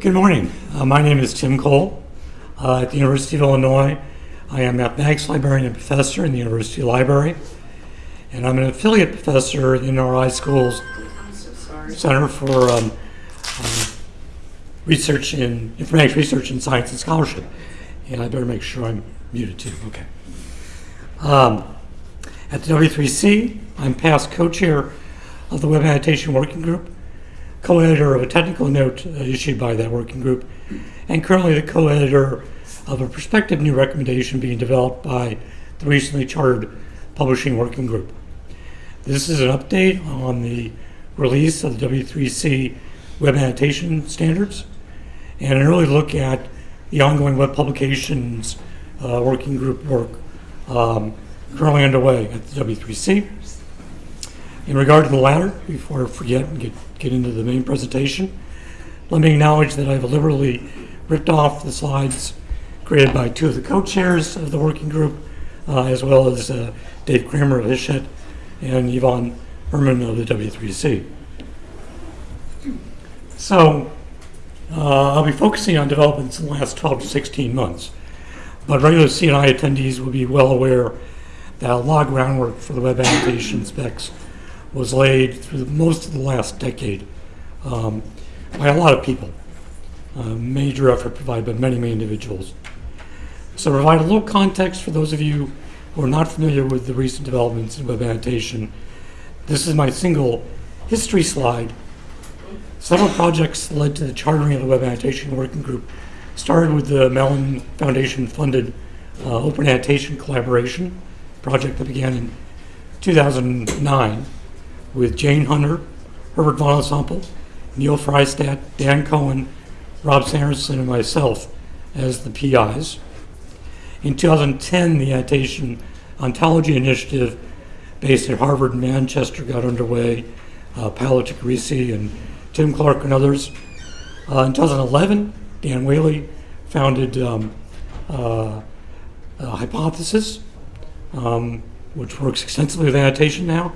Good morning. Uh, my name is Tim Cole. Uh, at the University of Illinois, I am a mathematics librarian and professor in the University Library, and I'm an affiliate professor in NRI School's so. Center for um, uh, Research in Informatics Research in Science and Scholarship. And I better make sure I'm muted too. Okay. Um, at the W3C, I'm past co-chair of the Web Annotation Working Group, co-editor of a technical note uh, issued by that working group, and currently the co-editor of a prospective new recommendation being developed by the recently chartered publishing working group. This is an update on the release of the W3C web annotation standards and an early look at the ongoing web publications uh, working group work um, currently underway at the W3C. In regard to the latter, before I forget and get, get into the main presentation, let me acknowledge that I've liberally ripped off the slides created by two of the co-chairs of the working group, uh, as well as uh, Dave Cramer of Hachette and Ivan Herman of the W3C. So uh, I'll be focusing on developments in the last 12 to 16 months, but regular CNI attendees will be well aware that a lot of groundwork for the web annotation specs was laid through most of the last decade um, by a lot of people. A major effort provided by many, many individuals. So to provide a little context for those of you who are not familiar with the recent developments in web annotation, this is my single history slide. Several projects led to the chartering of the Web Annotation Working Group. Started with the Mellon Foundation funded uh, Open Annotation Collaboration project that began in 2009 with Jane Hunter, Herbert Van de Sompel, Neil Fraistat, Dan Cohen, Rob Sanderson, and myself as the PIs. In 2010, the Annotation Ontology Initiative based at Harvard and Manchester got underway. Uh, Paolo Ciccarese and Tim Clark and others. Uh, in 2011, Dan Whaley founded um, uh, Hypothesis, um, which works extensively with annotation now.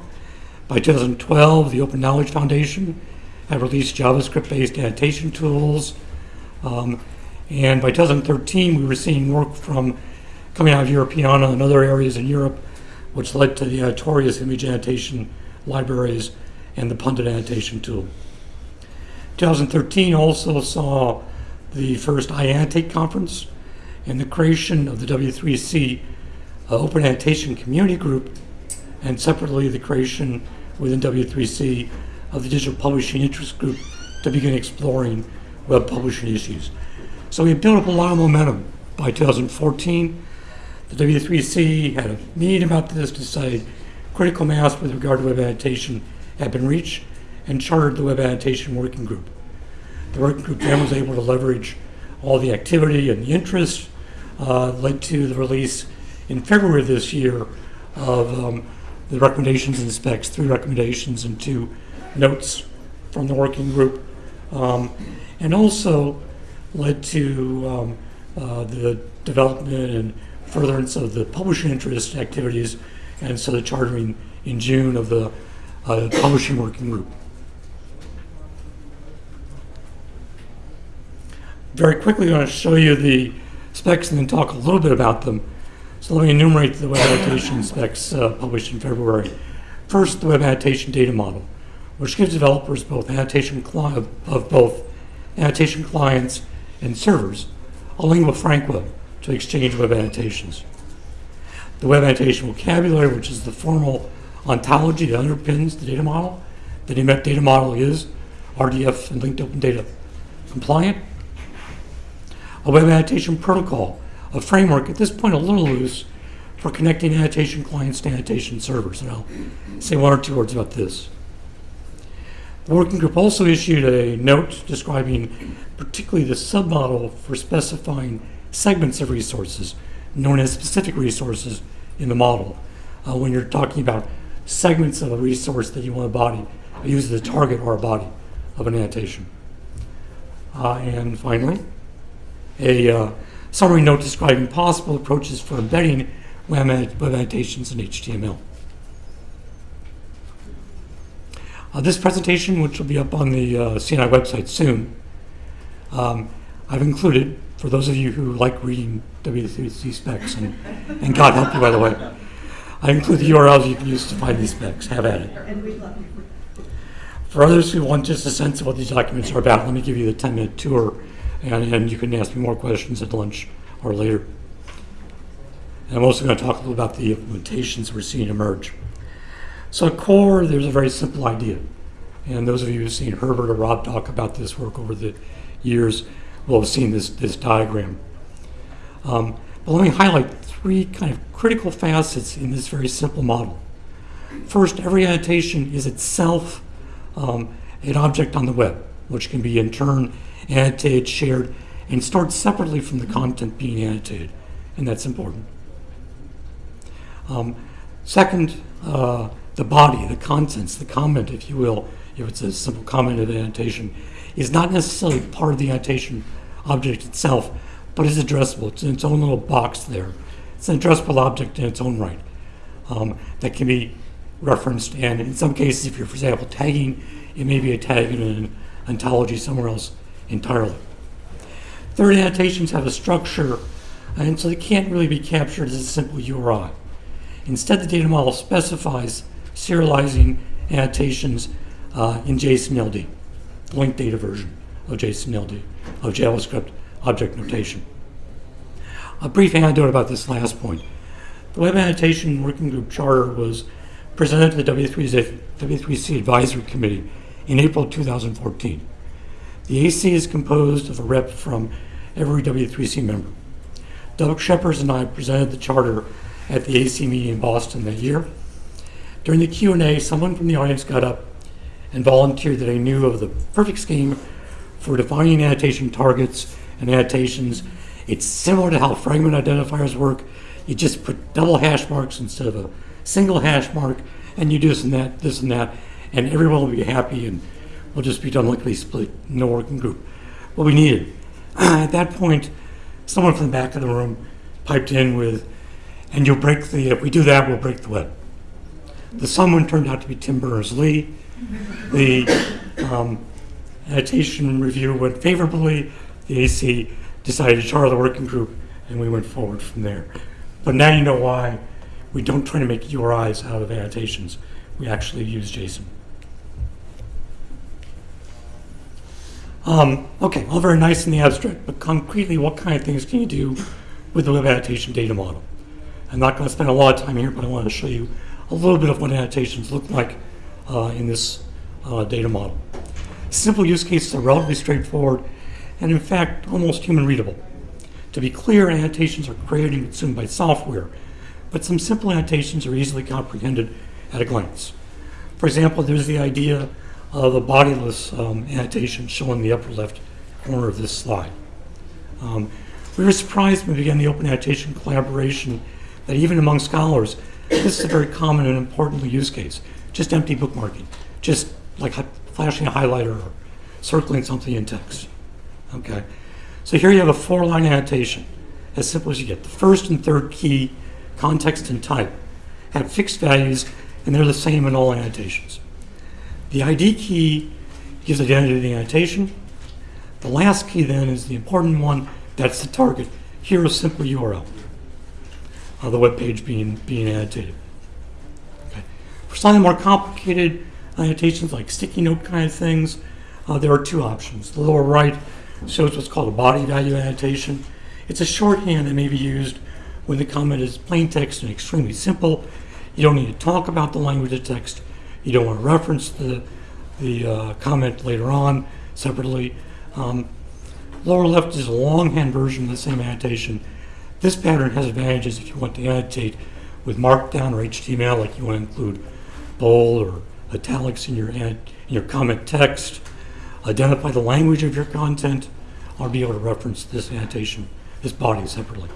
By 2012, the Open Knowledge Foundation had released JavaScript-based annotation tools. Um, and by 2013, we were seeing work from coming out of Europeana and other areas in Europe, which led to the Annotorious image annotation libraries and the Pundit annotation tool. 2013 also saw the first iAnnotate conference and the creation of the W3C uh, Open Annotation Community Group, and separately the creation within W3C of the Digital Publishing Interest Group to begin exploring web publishing issues. So we built up a lot of momentum. By 2014, the W3C had a meeting about this say critical mass with regard to web annotation had been reached and chartered the Web Annotation Working Group. The working group then was able to leverage all the activity and the interest, uh, led to the release in February of this year of um, the recommendations and specs, three recommendations and two notes from the working group, um, and also led to um, uh, the development and furtherance of the publishing interest activities, and so the chartering in June of the uh, publishing working group. Very quickly, I'm going to show you the specs and then talk a little bit about them. So let me enumerate the web annotation specs uh, published in February. First, the web annotation data model, which gives developers both annotation of both annotation clients and servers a lingua franca to exchange web annotations. The web annotation vocabulary, which is the formal ontology that underpins the data model. The data model is RDF and linked open data compliant a web annotation protocol, a framework, at this point a little loose, for connecting annotation clients to annotation servers. And I'll say one or two words about this. The working group also issued a note describing particularly the submodel for specifying segments of resources, known as specific resources in the model. Uh, when you're talking about segments of a resource that you want to body, use as a target or a body of an annotation. Uh, and finally, a uh, summary note describing possible approaches for embedding web, annotations in HTML. Uh, this presentation, which will be up on the uh, CNI website soon, Um, I've included, for those of you who like reading W3C specs, and, and God help you, by the way, I include the URLs you can use to find these specs. Have at it. For others who want just a sense of what these documents are about, let me give you the 10 minute tour, and, and you can ask me more questions at lunch or later. And I'm also going to talk a little about the implementations we're seeing emerge. So, at core, there's a very simple idea. And those of you who've seen Herbert or Rob talk about this work over the years will have seen this, this diagram. Um, but let me highlight three kind of critical facets in this very simple model. First, every annotation is itself um, an object on the web, which can be in turn annotated, shared, and stored separately from the content being annotated, and that's important. Um, second, uh, the body, the contents, the comment, if you will, if it's a simple comment of annotation, is not necessarily part of the annotation object itself, but is addressable. It's in its own little box there. It's an addressable object in its own right um, that can be referenced. And in some cases, if you're, for example, tagging, it may be a tag in an ontology somewhere else entirely. Third, annotations have a structure, and so they can't really be captured as a simple URI. Instead, the data model specifies serializing annotations uh, in JSON-LD, linked data version of JSON-LD, of JavaScript object notation. A brief anecdote about this last point. The Web Annotation Working Group Charter was presented to the W3C, W3C Advisory Committee in April 2014. The AC is composed of a rep from every W3C member. Doug Schepers and I presented the charter at the AC meeting in Boston that year. During the Q&A, someone from the audience got up and volunteered that he knew of the perfect scheme for defining annotation targets and annotations. It's similar to how fragment identifiers work. You just put double hash marks instead of a single hash mark, and you do this and that, this and that, and everyone will be happy, and we'll just be done lickety split, no working group. What we needed. At that point, someone from the back of the room piped in with, and you'll break the, if we do that, we'll break the web. The someone turned out to be Tim Berners-Lee. The um, annotation review went favorably. The AC decided to charter the working group, and we went forward from there. But now you know why we don't try to make URIs out of annotations. We actually use JSON. Um, okay, all very nice in the abstract, but concretely, what kind of things can you do with the web annotation data model? I'm not going to spend a lot of time here, but I want to show you a little bit of what annotations look like uh, in this uh, data model. Simple use cases are relatively straightforward and in fact almost human readable. To be clear, annotations are created and consumed by software, but some simple annotations are easily comprehended at a glance. For example, there's the idea of a bodiless um, annotation shown in the upper left corner of this slide. Um, we were surprised when we began the open annotation collaboration that even among scholars, this is a very common and important use case. Just empty bookmarking, just like flashing a highlighter or circling something in text. Okay, so here you have a four-line annotation, as simple as you get. The first and third key, context and type, have fixed values, and they're the same in all annotations. The ID key gives identity to the annotation. The last key then is the important one, that's the target. Here is simple URL of the web page being, being annotated. Okay. For slightly more complicated annotations like sticky note kind of things, uh, there are two options. The lower right shows what's called a body value annotation. It's a shorthand that may be used when the comment is plain text and extremely simple. You don't need to talk about the language of text. You don't want to reference the, the uh, comment later on separately. Um, lower left is a longhand version of the same annotation. This pattern has advantages if you want to annotate with Markdown or HTML, like you want to include bold or italics in your, in your comment text, identify the language of your content, or be able to reference this annotation, this body separately.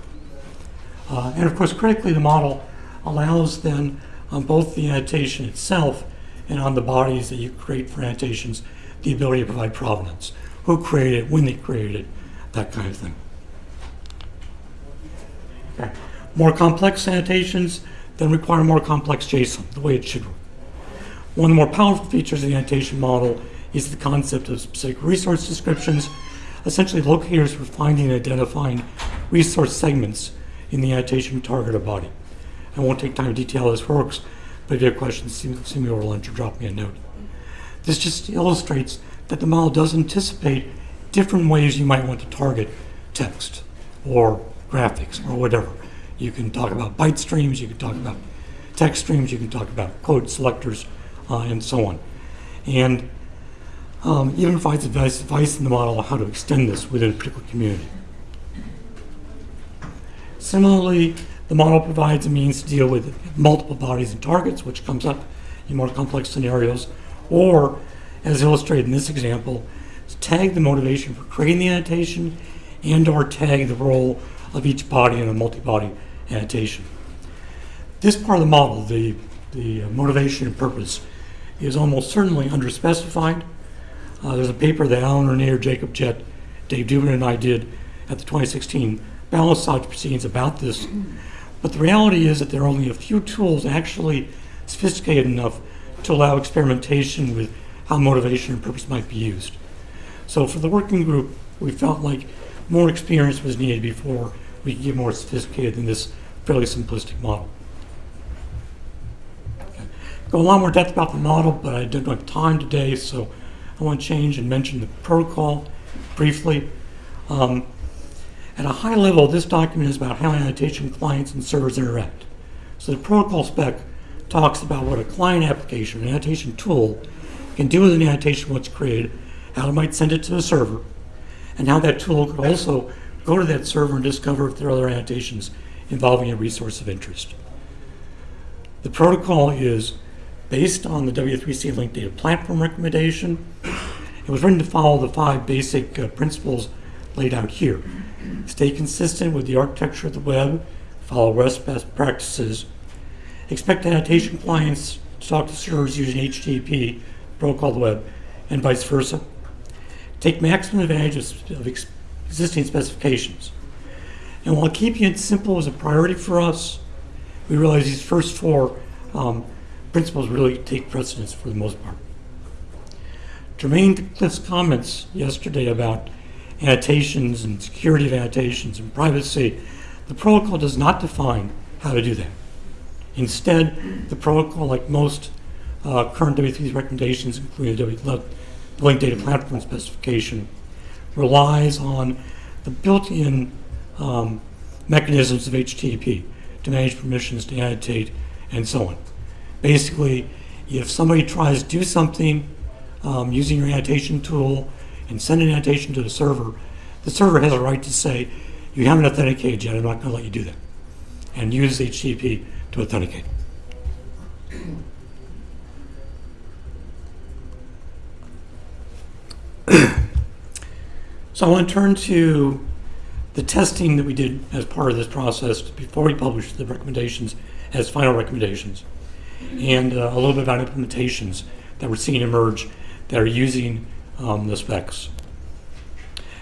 Uh, and of course, critically, the model allows then on both the annotation itself and on the bodies that you create for annotations, the ability to provide provenance. Who created it, when they created it, that kind of thing. Okay. More complex annotations then require more complex JSON, the way it should work. One of the more powerful features of the annotation model is the concept of specific resource descriptions. essentially locators for finding and identifying resource segments in the annotation targeted body. I won't take time to detail how this works, but if you have questions, see, me over lunch or drop me a note. This just illustrates that the model does anticipate different ways you might want to target text or graphics or whatever. You can talk about byte streams, you can talk about text streams, you can talk about code selectors, uh, and so on. And um, even provides advice, advice in the model on how to extend this within a particular community. Similarly, the model provides a means to deal with multiple bodies and targets, which comes up in more complex scenarios, or, as illustrated in this example, tag the motivation for creating the annotation and or tag the role of each body in a multi-body annotation. This part of the model, the, the motivation and purpose, is almost certainly underspecified. Uh, there's a paper that Allen Renear, Jacob Jett, Dave Dubin, and I did at the 2016 Balisage proceedings about this. But the reality is that there are only a few tools actually sophisticated enough to allow experimentation with how motivation and purpose might be used. So for the working group, we felt like more experience was needed before we could get more sophisticated than this fairly simplistic model. Okay. Go a lot more depth about the model, but I don't have time today, so I want to change and mention the protocol briefly. Um, at a high level, this document is about how annotation clients and servers interact. So the protocol spec talks about what a client application, an annotation tool, can do with an annotation once created, how it might send it to the server, and how that tool could also go to that server and discover if there are other annotations involving a resource of interest. The protocol is based on the W3C linked data platform recommendation. It was written to follow the five basic uh, principles laid out here. Stay consistent with the architecture of the web, follow REST best practices, expect annotation clients to talk to servers using HTTP, protocol the web, and vice versa. Take maximum advantage of, of ex existing specifications. And while keeping it simple was a priority for us, we realize these first four um, principles really take precedence for the most part. Germain to Cliff's comments yesterday about annotations and security of annotations and privacy, the protocol does not define how to do that. Instead, the protocol, like most uh, current W3 recommendations, including the Link Data Platform specification, relies on the built-in um, mechanisms of HTTP to manage permissions, to annotate, and so on. Basically, if somebody tries to do something um, using your annotation tool and send an annotation to the server, the server has a right to say, you haven't authenticated yet, I'm not going to let you do that, and use HTTP to authenticate. so I want to turn to the testing that we did as part of this process before we published the recommendations as final recommendations, and uh, a little bit about implementations that we're seeing emerge that are using um, the specs.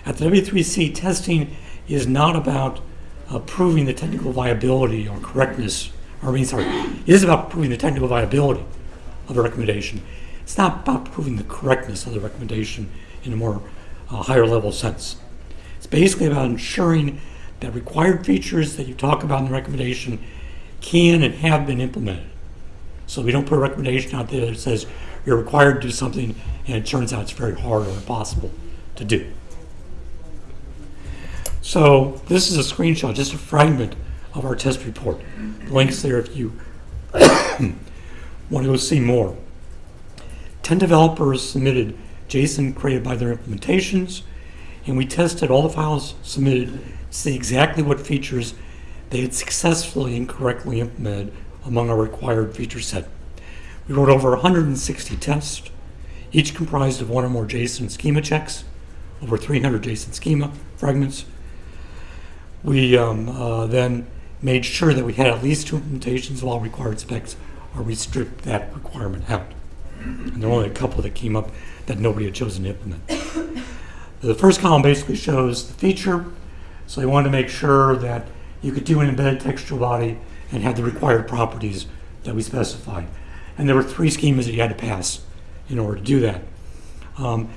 At the W3C, testing is not about uh, proving the technical viability or correctness, or I mean, sorry, it is about proving the technical viability of a recommendation. It's not about proving the correctness of the recommendation in a more uh, higher level sense. It's basically about ensuring that required features that you talk about in the recommendation can and have been implemented. So we don't put a recommendation out there that says you're required to do something and it turns out it's very hard or impossible to do. So this is a screenshot, just a fragment of our test report. The link's there if you want to go see more. 10 developers submitted JSON created by their implementations, and we tested all the files submitted to see exactly what features they had successfully and correctly implemented among our required feature set. We wrote over 160 tests, each comprised of one or more JSON schema checks, over 300 JSON schema fragments. We um, uh, then made sure that we had at least two implementations of all required specs, or we stripped that requirement out. And there were only a couple that came up that nobody had chosen to implement. the first column basically shows the feature, so we wanted to make sure that you could do an embedded textual body and have the required properties that we specified. And there were three schemas that you had to pass in order to do that. Um,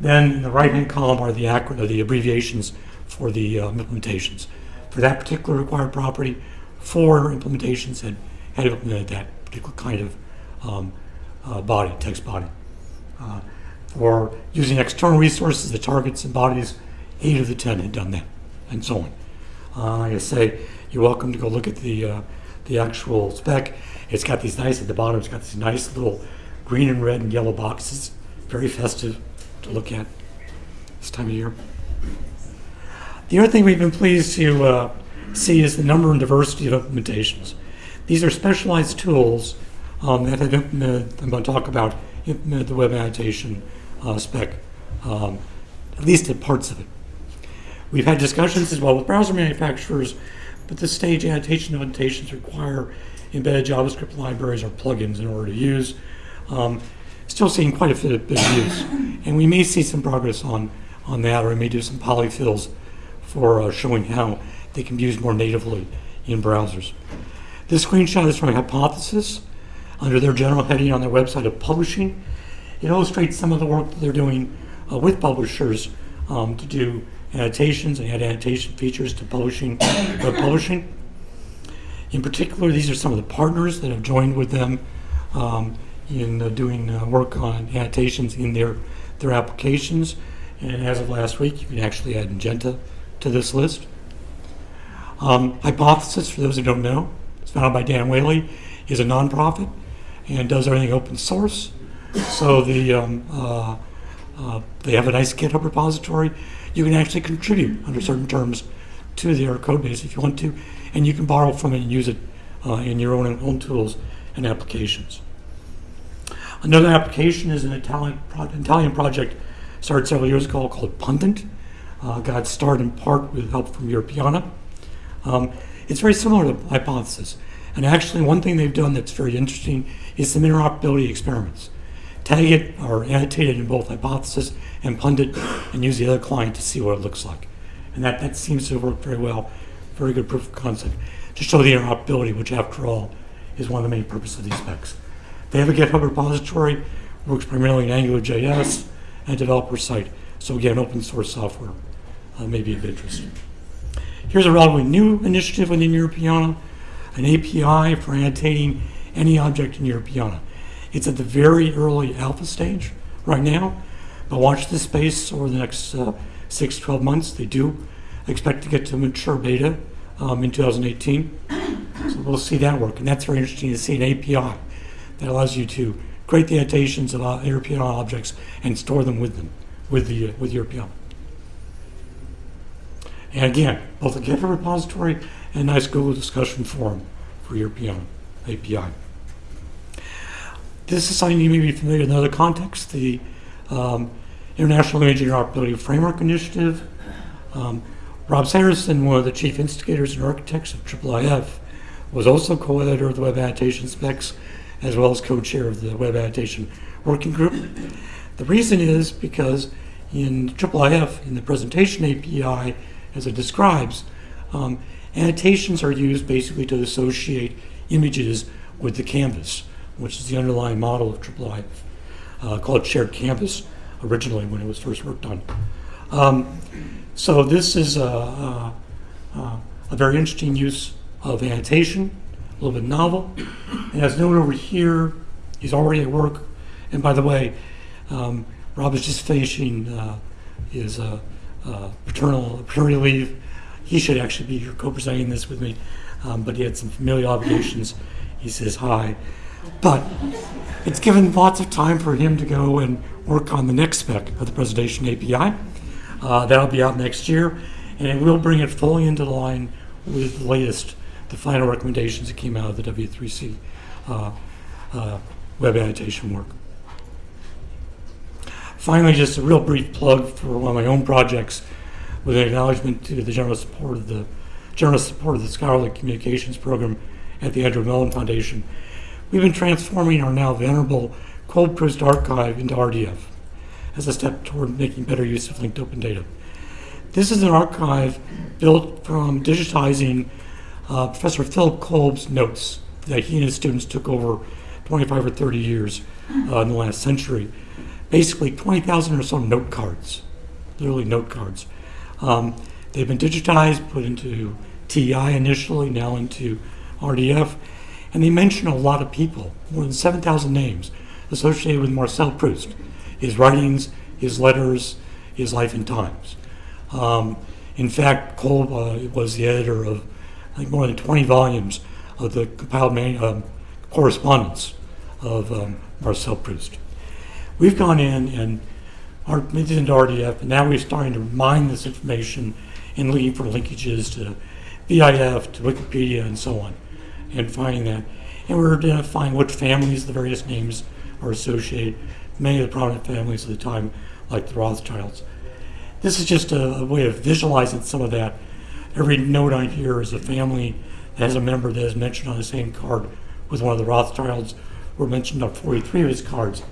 Then in the right-hand column are the uh, the abbreviations for the um, implementations. For that particular required property, four implementations had, had implemented that particular kind of um, uh, body, text body. Uh, for using external resources, the targets and bodies, eight of the 10 had done that, and so on. Uh, like I say, you're welcome to go look at the, uh, the actual spec. It's got these nice, at the bottom, it's got these nice little green and red and yellow boxes, very festive to look at this time of year. The other thing we've been pleased to uh, see is the number and diversity of implementations. These are specialized tools um, that have implemented, I'm going to talk about, implemented the web annotation uh, spec, um, at least in parts of it. We've had discussions as well with browser manufacturers, but this stage annotation annotations require embedded JavaScript libraries or plugins in order to use. Um, still seeing quite a bit, of use, and we may see some progress on, on that, or we may do some polyfills for uh, showing how they can be used more natively in browsers. This screenshot is from Hypothesis under their general heading on their website of publishing. It illustrates some of the work that they're doing uh, with publishers um, to do annotations and add annotation features to publishing, web publishing. In particular, these are some of the partners that have joined with them um, in uh, doing uh, work on annotations in their, their applications. And as of last week, you can actually add Magenta to this list. Um, Hypothesis, for those who don't know, it's founded by Dan Whaley, is a nonprofit and does everything open source. So the um, uh, uh, they have a nice GitHub repository. You can actually contribute under certain terms to their code base if you want to, and you can borrow from it and use it uh, in your own own tools and applications. Another application is an Italian, pro Italian project started several years ago called Pundit. Uh, got started in part with help from Europeana. Um, it's very similar to Hypothesis. And actually, one thing they've done that's very interesting is some interoperability experiments. Tag it or annotate it in both Hypothesis and Pundit and use the other client to see what it looks like. And that, that seems to work very well. Very good proof of concept to show the interoperability, which after all is one of the main purposes of these specs. They have a GitHub repository, works primarily in AngularJS and developer site. So again, open source software uh, may be of interest. Here's a relatively new initiative within Europeana, an API for annotating any object in Europeana. It's at the very early alpha stage right now, watch this space over the next uh, six, 12 months. They do expect to get to mature beta um, in 2018. So we'll see that work, and that's very interesting to see an API that allows you to create the annotations of uh, Europeana objects and store them with them, with the uh, with Europeana. And again, both a GitHub repository and a nice Google discussion forum for Europeana API. This is something you may be familiar with in other contexts, the um, International Image Interoperability Framework Initiative. Um, Rob Sanderson, one of the chief instigators and architects of IIIF, was also co-editor of the Web Annotation Specs, as well as co-chair of the Web Annotation Working Group. The reason is because in IIIF, in the presentation API, as it describes, um, annotations are used basically to associate images with the canvas, which is the underlying model of IIIF, uh, called Shared Canvas originally when it was first worked on. Um, so this is a, a, a, very interesting use of annotation, a little bit novel. And as noted over here, he's already at work. And by the way, um, Rob is just finishing uh, his uh, uh, paternal paternity leave. He should actually be here co-presenting this with me, um, but he had some familial obligations. He says hi, but it's given lots of time for him to go and work on the next spec of the presentation API. Uh, that'll be out next year, and it will bring it fully into line with the latest, the final recommendations that came out of the W3C uh, uh, web annotation work. Finally, just a real brief plug for one of my own projects with an acknowledgement to the general support of the general support of the Scholarly Communications Program at the Andrew Mellon Foundation. We've been transforming our now venerable Kolb Proust archive into RDF as a step toward making better use of linked open data. This is an archive built from digitizing uh, Professor Philip Kolb's notes that he and his students took over 25 or 30 years uh, in the last century basically 20,000 or so note cards, literally note cards. Um, they've been digitized, put into TEI initially, now into RDF, and they mention a lot of people, more than 7,000 names associated with Marcel Proust, his writings, his letters, his life and times. Um, in fact, Kolb uh, was the editor of I think more than 20 volumes of the compiled um, correspondence of um, Marcel Proust. We've gone in and our, it into RDF, and now we're starting to mine this information and looking for linkages to VIAF, to Wikipedia, and so on, and finding that. And we're identifying what families the various names are associated. Many of the prominent families of the time, like the Rothschilds. This is just a, a way of visualizing some of that. Every note on here is a family that has a member that is mentioned on the same card with one of the Rothschilds were mentioned on 43 of his cards.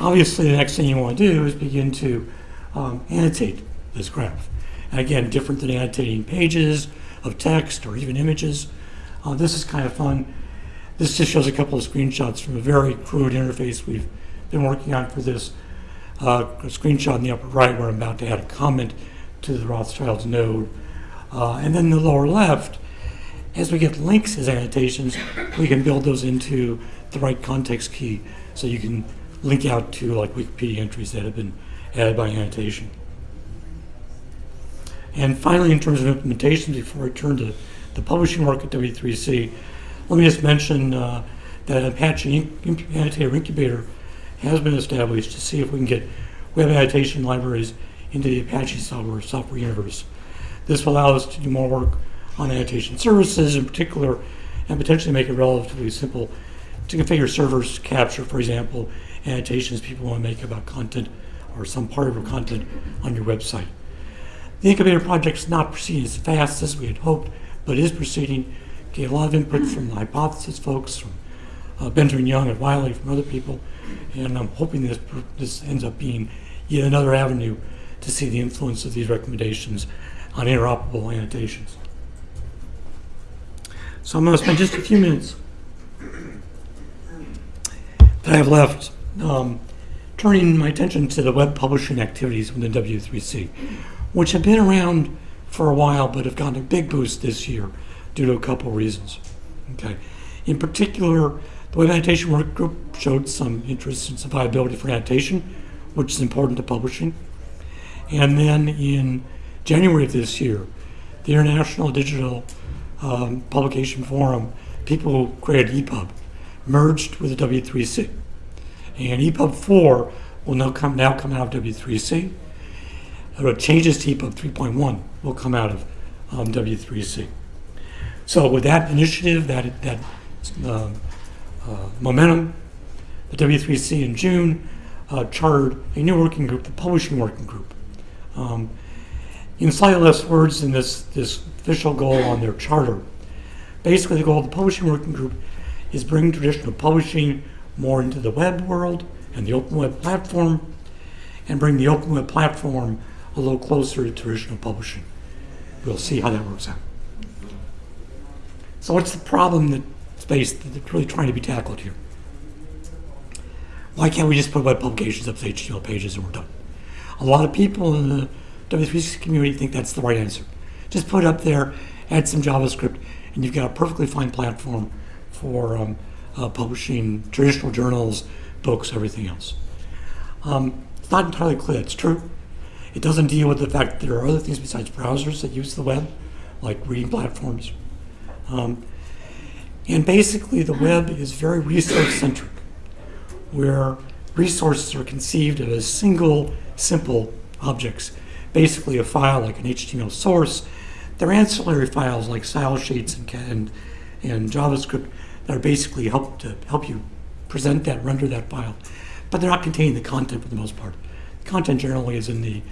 Obviously, the next thing you want to do is begin to um, annotate this graph. And again, different than annotating pages of text or even images. Uh, this is kind of fun. This just shows a couple of screenshots from a very crude interface we've been working on for this. Uh, a screenshot in the upper right where I'm about to add a comment to the Rothschild's node. Uh, and then the lower left, as we get links as annotations, we can build those into the right context key so you can link out to like Wikipedia entries that have been added by annotation. And finally, in terms of implementation, before I turn to the publishing work at W3C, let me just mention uh, that Apache Annotator Incubator has been established to see if we can get web annotation libraries into the Apache software, software universe. This will allow us to do more work on annotation services in particular, and potentially make it relatively simple to configure servers to capture, for example, annotations people want to make about content or some part of your content on your website. The incubator project is not proceeding as fast as we had hoped, but is proceeding. Get a lot of input from the hypothesis folks, from uh, Benjamin Young at Wiley, from other people, and I'm hoping this, this ends up being yet another avenue to see the influence of these recommendations on interoperable annotations. So I'm going to spend just a few minutes that I have left um, turning my attention to the web publishing activities within W3C, which have been around for a while but have gotten a big boost this year due to a couple reasons. Okay. In particular, the Web Annotation Work Group showed some interest in some viability for annotation, which is important to publishing. And then in January of this year, the International Digital um, Publication Forum, people who created EPUB, merged with the W3C. And EPUB 4 will now come, now come out of W3C. Uh, changes to EPUB 3.1 will come out of um, W3C. So with that initiative, that, that uh, uh, momentum, the W3C in June uh, chartered a new working group, the Publishing Working Group. Um, in slightly less words than this, this official goal on their charter, basically the goal of the Publishing Working Group is bring traditional publishing more into the web world and the open web platform, and bring the open web platform a little closer to traditional publishing. We'll see how that works out. So what's the problem that space that's really trying to be tackled here? Why can't we just put web publications up to HTML pages and we're done? A lot of people in the W3C community think that's the right answer. Just put it up there, add some JavaScript, and you've got a perfectly fine platform for um, uh, publishing traditional journals, books, everything else. Um, it's not entirely clear it's true. It doesn't deal with the fact that there are other things besides browsers that use the web, like reading platforms. Um, and basically, the web is very resource centric, where resources are conceived of as single, simple objects. Basically, a file like an HTML source. There are ancillary files like style sheets and, and, and JavaScript that are basically help to help you present that, render that file. But they're not containing the content for the most part. The content generally is in the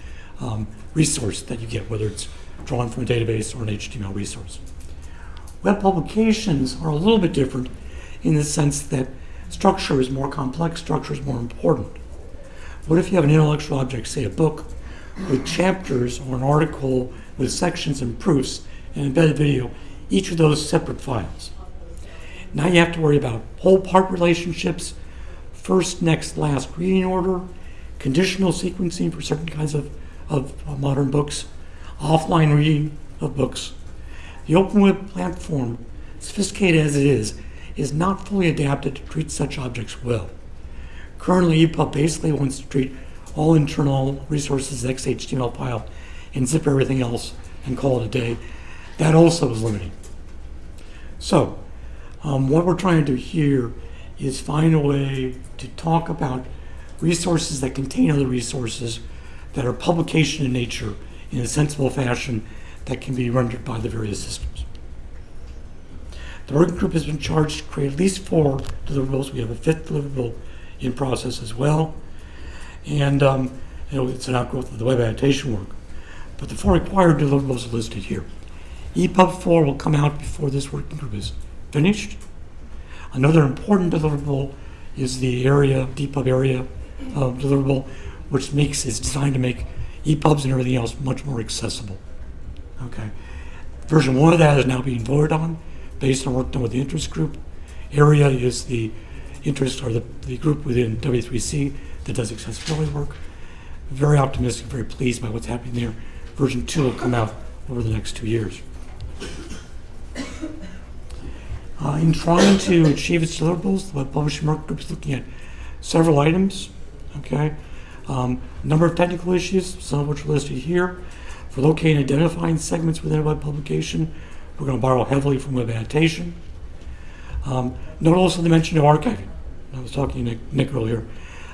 um, resource that you get, whether it's drawn from a database or an HTML resource. Web publications are a little bit different in the sense that structure is more complex, structure is more important. What if you have an intellectual object, say a book, with chapters or an article with sections and proofs and embedded video, each of those separate files? Now you have to worry about whole part relationships, first, next, last reading order, conditional sequencing for certain kinds of, of modern books, offline reading of books. The open web platform, sophisticated as it is, is not fully adapted to treat such objects well. Currently, EPUB basically wants to treat all internal resources as XHTML file and zip everything else and call it a day. That also is limiting. So, um, what we're trying to do here is find a way to talk about resources that contain other resources that are publication in nature in a sensible fashion that can be rendered by the various systems. The working group has been charged to create at least four deliverables. We have a fifth deliverable in process as well. And um, you know, it's an outgrowth of the web annotation work. But the four required deliverables are listed here. EPUB 4 will come out before this working group is finished. Another important deliverable is the ARIA, DPUB ARIA uh, deliverable, which makes is designed to make EPUBs and everything else much more accessible. Okay. Version 1 of that is now being voted on based on work done with the interest group. ARIA is the interest or the, the group within W3C that does accessibility work. Very optimistic, very pleased by what's happening there. Version 2 will come out over the next two years. Uh, in trying to achieve its deliverables, the Web Publishing Work Group is looking at several items. Okay, um, number of technical issues, some of which are listed here. For locating and identifying segments within a web publication, we're going to borrow heavily from web annotation. Um, note also the mention of archiving. I was talking to Nick, Nick earlier.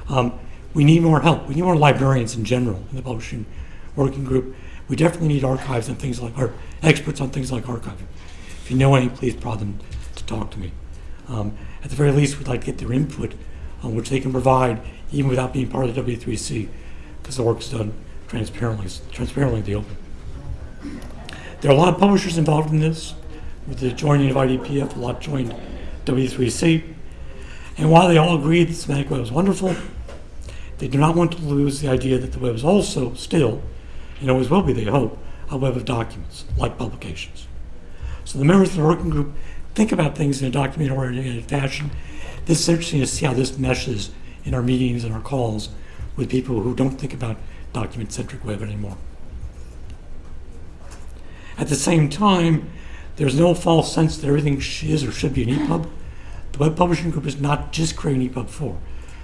Um, we need more help. We need more librarians in general in the publishing working group. We definitely need archives and things like, experts on things like archiving. If you know any, please prod them to talk to me. Um, at the very least, we'd like to get their input on which they can provide even without being part of the W3C because the work is done transparently, transparently in the open. There are a lot of publishers involved in this. With the joining of IDPF, a lot joined W3C. And while they all agreed that semantic web was wonderful, they do not want to lose the idea that the web is also still, and always will be, they hope, a web of documents, like publications. So the members of the working group think about things in a document-oriented fashion. This is interesting to see how this meshes in our meetings and our calls with people who don't think about document-centric web anymore. At the same time, there's no false sense that everything is or should be an EPUB. The Web Publishing Group is not just creating EPUB 4.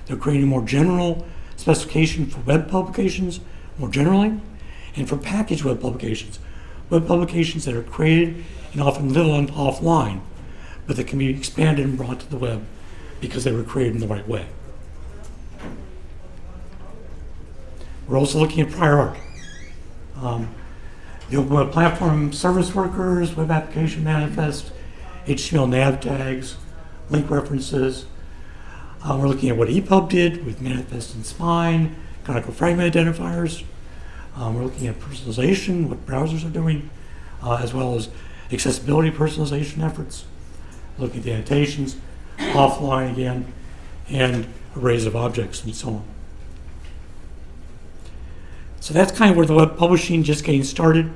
They're creating a more general specification for web publications, more generally, and for packaged web publications. Web publications that are created and often live on offline, but that can be expanded and brought to the web because they were created in the right way. We're also looking at prior art. Um, the Open Web Platform service workers, web application manifest, HTML nav tags, link references. Uh, we're looking at what EPUB did with manifest and spine, canonical fragment identifiers. Um, we're looking at personalization, what browsers are doing, uh, as well as accessibility personalization efforts. Looking at the annotations, offline again, and arrays of objects and so on. So that's kind of where the web publishing just getting started.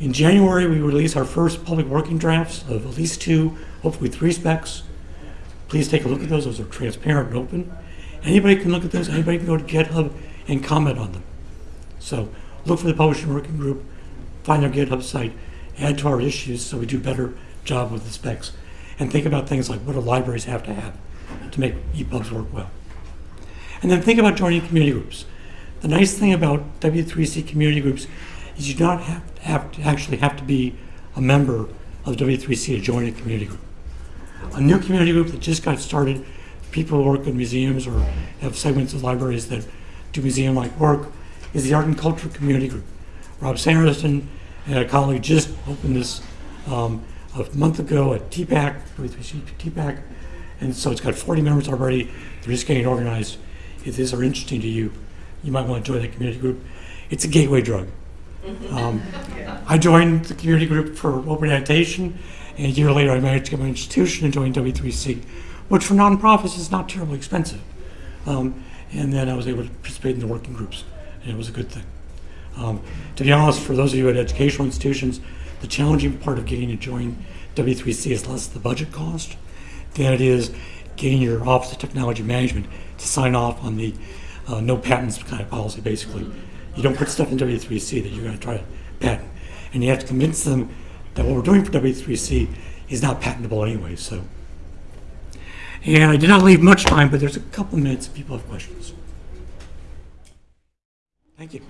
In January, we release our first public working drafts of at least two, hopefully three specs. Please take a look at those. Those are transparent and open. Anybody can look at those. Anybody can go to GitHub and comment on them. So look for the publishing working group, find their GitHub site, add to our issues so we do better job with the specs, and think about things like what do libraries have to have to make EPUBs work well. And then think about joining community groups. The nice thing about W3C community groups is you do not have to, have to actually have to be a member of W3C to join a community group. A new community group that just got started, people who work in museums or have segments of libraries that do museum-like work, is the Art and Culture Community Group. Rob Sanderson and a colleague just opened this um, a month ago at TPAC, W3C TPAC, and so it's got 40 members already. They're just getting organized. If these are interesting to you, you might want to join that community group. It's a gateway drug. Um, I joined the community group for open annotation, and a year later I managed to get my institution and join W3C, which for nonprofits is not terribly expensive. Um, and then I was able to participate in the working groups, and it was a good thing. Um, to be honest, for those of you at educational institutions, the challenging part of getting to join W3C is less the budget cost than it is getting your Office of Technology Management to sign off on the uh, no patents kind of policy, basically. You don't put stuff in W3C that you're going to try to patent. And you have to convince them that what we're doing for W3C is not patentable anyway, so. And I did not leave much time, but there's a couple minutes if people have questions. Thank you.